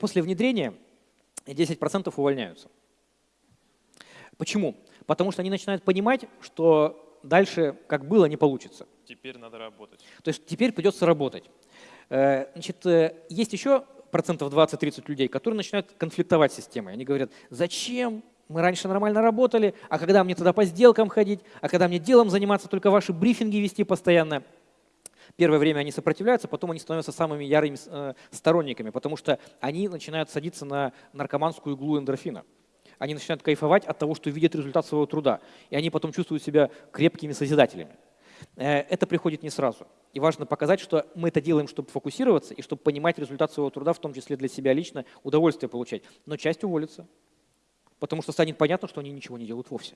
после внедрения 10% увольняются. Почему? Потому что они начинают понимать, что дальше, как было, не получится. Теперь надо работать. То есть теперь придется работать. Э, значит, э, есть еще процентов 20-30 людей, которые начинают конфликтовать с системой. Они говорят, зачем мы раньше нормально работали, а когда мне туда по сделкам ходить, а когда мне делом заниматься, только ваши брифинги вести постоянно. Первое время они сопротивляются, потом они становятся самыми ярыми э, сторонниками, потому что они начинают садиться на наркоманскую иглу эндорфина. Они начинают кайфовать от того, что видят результат своего труда, и они потом чувствуют себя крепкими созидателями. Э, это приходит не сразу. И важно показать, что мы это делаем, чтобы фокусироваться и чтобы понимать результат своего труда, в том числе для себя лично, удовольствие получать. Но часть уволится, потому что станет понятно, что они ничего не делают вовсе.